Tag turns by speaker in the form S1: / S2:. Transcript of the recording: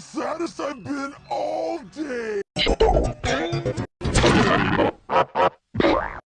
S1: Saddest I've been all day.